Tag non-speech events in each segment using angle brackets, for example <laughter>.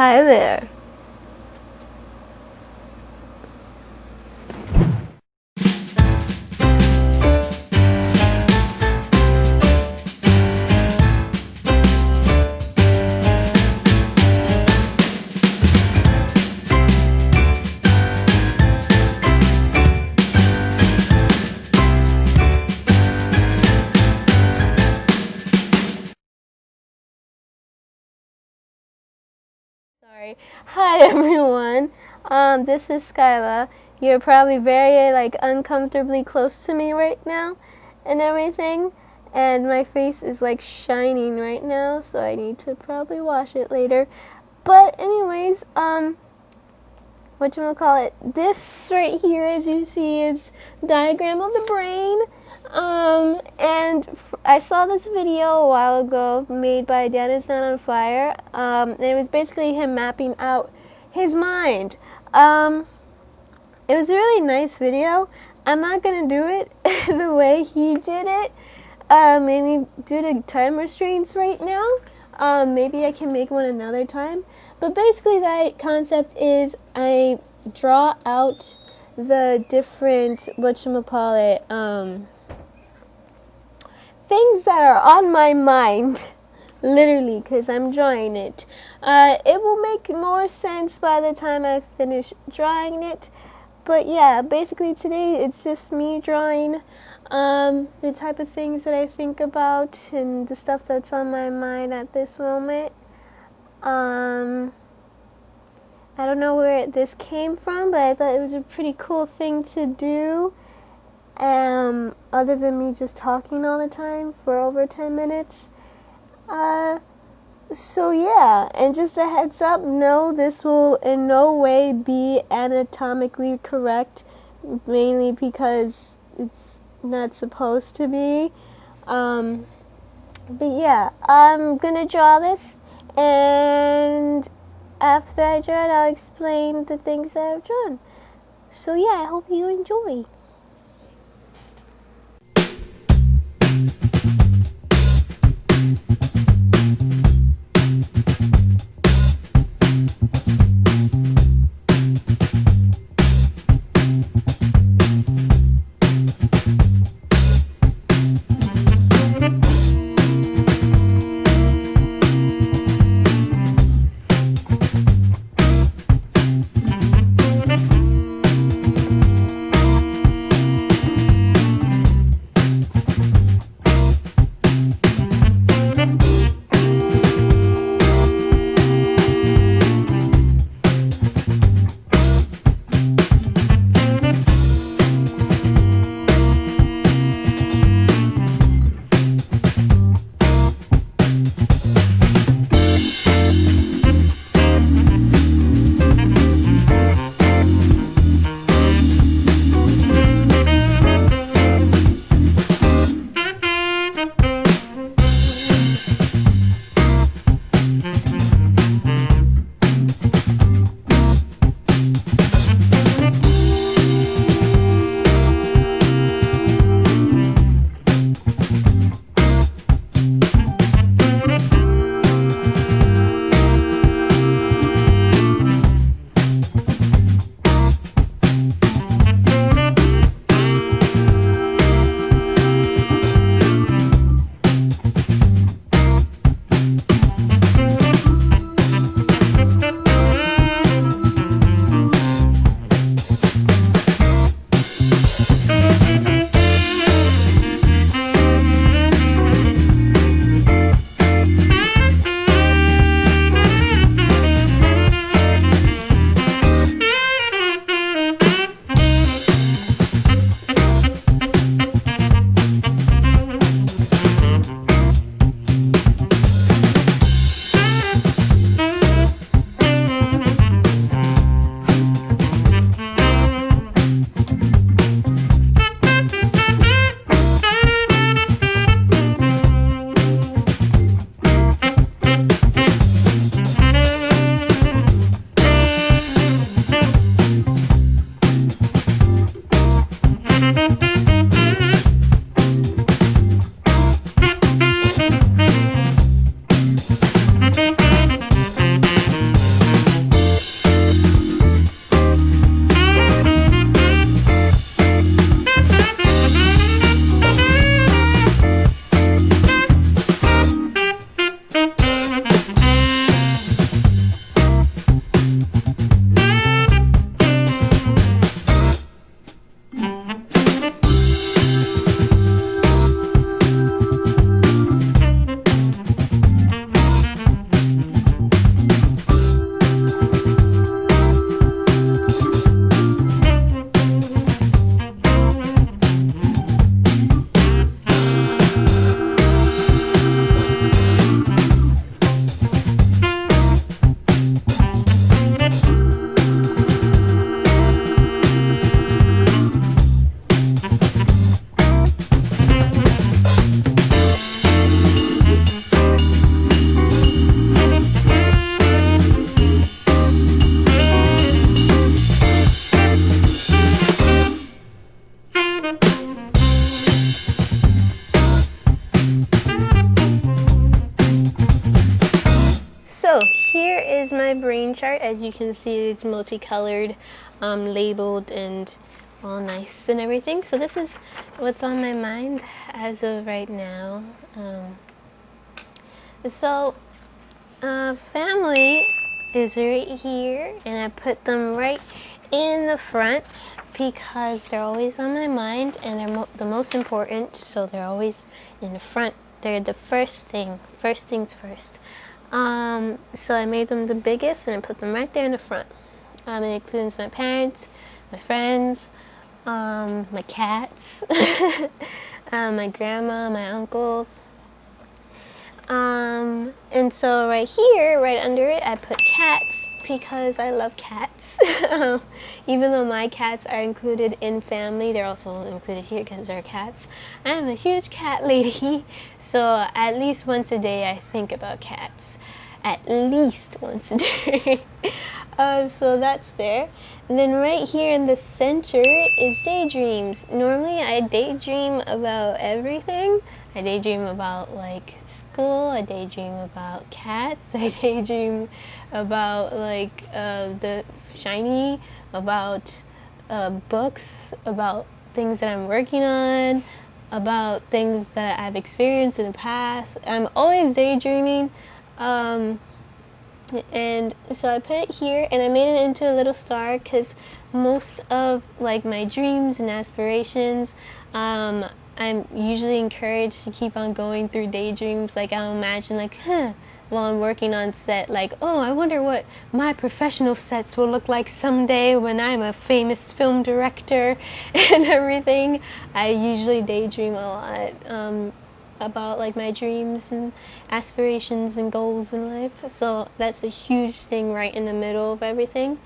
Hi there. <laughs> Hi everyone. Um, this is Skyla. You're probably very like uncomfortably close to me right now and everything. And my face is like shining right now, so I need to probably wash it later. But anyways, um what you call it? This right here as you see is diagram of the brain. Um, and f- I saw this video a while ago made by Dan is Not on Fire. Um, and it was basically him mapping out his mind. Um, it was a really nice video. I'm not gonna do it <laughs> the way he did it, uh, mainly due to time restraints right now. Um, maybe I can make one another time. But basically, that concept is I draw out the different what you call it. Um, things that are on my mind, <laughs> literally, because I'm drawing it. Uh, it will make more sense by the time I finish drawing it. But yeah, basically today it's just me drawing um, the type of things that I think about and the stuff that's on my mind at this moment. Um, I don't know where this came from, but I thought it was a pretty cool thing to do um, other than me just talking all the time for over 10 minutes. Uh, so yeah, and just a heads up, no, this will in no way be anatomically correct, mainly because it's not supposed to be. Um, but yeah, I'm gonna draw this, and after I draw it, I'll explain the things that I've drawn. So yeah, I hope you enjoy. Chart. As you can see, it's multicolored, um, labeled, and all nice and everything. So this is what's on my mind as of right now. Um, so, uh, family is right here, and I put them right in the front because they're always on my mind and they're mo the most important. So they're always in the front. They're the first thing. First things first. Um, so I made them the biggest and I put them right there in the front. Um, it includes my parents, my friends, um, my cats, um, <laughs> my grandma, my uncles. Um, and so right here, right under it, I put cats because I love cats. <laughs> Even though my cats are included in family, they're also included here because they're cats. I am a huge cat lady, <laughs> so at least once a day I think about cats. At least once a <laughs> day. uh, so that's there. And then right here in the center is daydreams. Normally I daydream about everything. I daydream about like school. I daydream about cats. <laughs> I daydream about like uh, the SHINee, about uh, books, about things that I'm working on, about things that I've experienced in the past. I'm always daydreaming. Um, and so I put it here and I made it into a little star because most of like my dreams and aspirations um, I'm usually encouraged to keep on going through daydreams like I'll imagine like huh while I'm working on set like oh I wonder what my professional sets will look like someday when I'm a famous film director <laughs> and everything I usually daydream a lot um, about like my dreams and aspirations and goals in life. So that's a huge thing right in the middle of everything.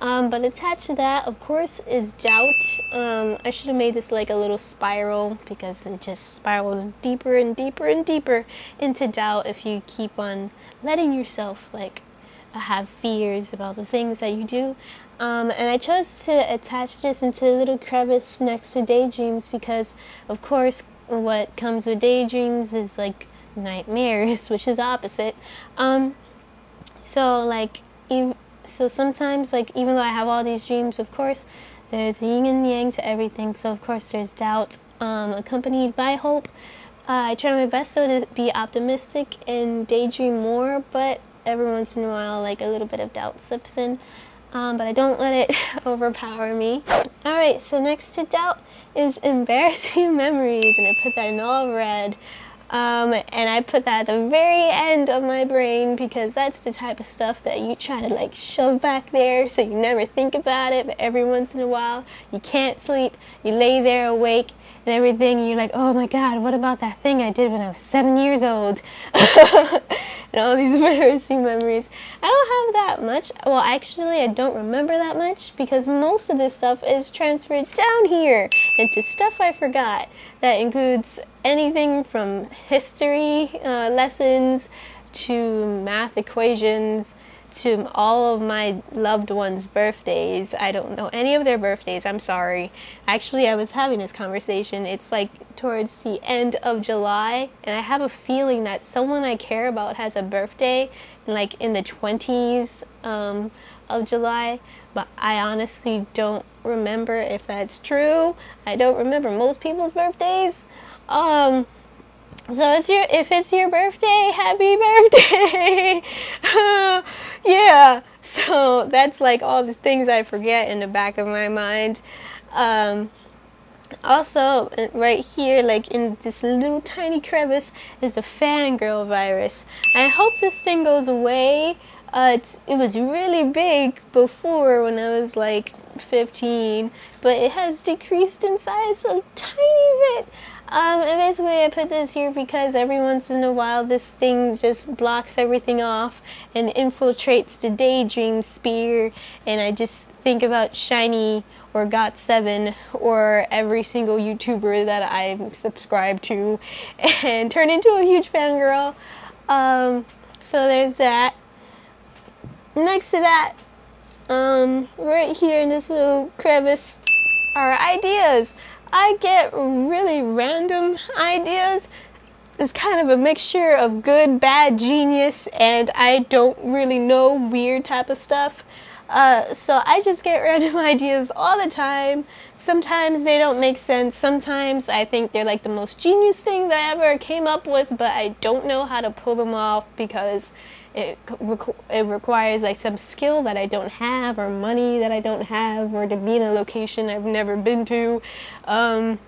Um, but attached to that, of course, is doubt. Um, I should have made this like a little spiral because it just spirals deeper and deeper and deeper into doubt if you keep on letting yourself like have fears about the things that you do. Um, and I chose to attach this into a little crevice next to daydreams because, of course, what comes with daydreams is like nightmares, <laughs> which is opposite. Um, so like, so sometimes like even though I have all these dreams, of course, there's yin and yang to everything. So of course there's doubt, um, accompanied by hope. Uh, I try my best so to be optimistic and daydream more, but every once in a while, like a little bit of doubt slips in. Um, but I don't let it <laughs> overpower me. Alright, so next to doubt is embarrassing <laughs> memories, and I put that in all red. Um, and I put that at the very end of my brain because that's the type of stuff that you try to like shove back there so you never think about it, but every once in a while you can't sleep, you lay there awake and everything, and you're like, oh my god, what about that thing I did when I was seven years old? <laughs> and all these <laughs> embarrassing memories. I don't have that much. Well, actually, I don't remember that much because most of this stuff is transferred down here into stuff I forgot. That includes anything from history uh, lessons to math equations to all of my loved ones' birthdays. I don't know any of their birthdays. I'm sorry. Actually, I was having this conversation. It's like towards the end of July, and I have a feeling that someone I care about has a birthday like in the 20s um, of July, but I honestly don't remember if that's true. I don't remember most people's birthdays. Um, so it's your if it's your birthday, happy <laughs> birthday. <laughs> yeah. So that's like all the things I forget in the back of my mind. Um, also, right here, like in this little tiny crevice, is a fangirl virus. I hope this thing goes away. Uh, it was really big before when I was like 15, but it has decreased in size a tiny bit. Um, and basically I put this here because every once in a while this thing just blocks everything off and infiltrates the daydream sphere and I just think about SHINee or Got7 or every single YouTuber that I subscribe to <laughs> and turn into a huge fangirl. Um, so there's that. Next to that, um, right here in this little crevice are ideas. I get really random ideas It's kind of a mixture of good, bad, genius, and I don't really know weird type of stuff. Uh, so I just get random <laughs> ideas all the time. Sometimes they don't make sense. Sometimes I think they're like the most genius thing that I ever came up with, but I don't know how to pull them off because it, requ- it requires like some skill that I don't have, or money that I don't have, or to be in a location I've never been to. Um,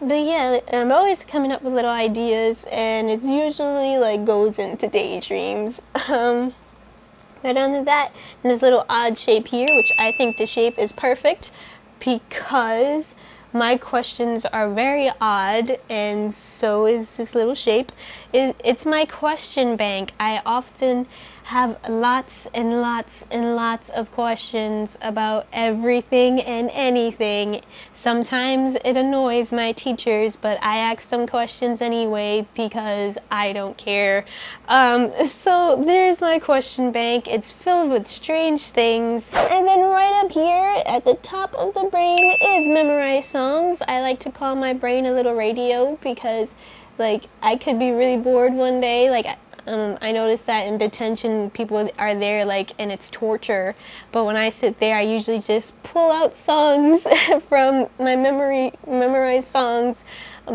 but yeah, I'm always coming up with little ideas, and it's usually like goes into daydreams. <laughs> Um, but under that, And this little odd shape here, which I think the shape is perfect because my questions are very odd and so is this little shape. It's my question bank. I often have lots and lots and lots of questions about everything and anything. Sometimes it annoys my teachers, but I ask them questions anyway because I don't care. Um, so there's my question bank. It's filled with strange things. And then right up here at the top of the brain is memorize songs. I like to call my brain a little radio because like I could be really bored one day. Like um, I noticed that in detention, people are there like, and it's torture. But when I sit there, I usually just pull out songs <laughs> from my memory, memorized songs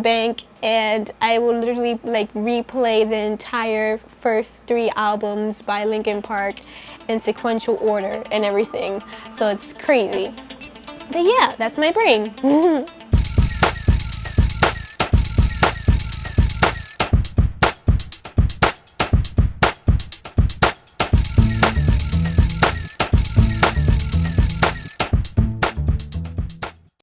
bank, and I will literally like replay the entire first three albums by Linkin Park in sequential order and everything. So it's crazy. But yeah, that's my brain. <laughs>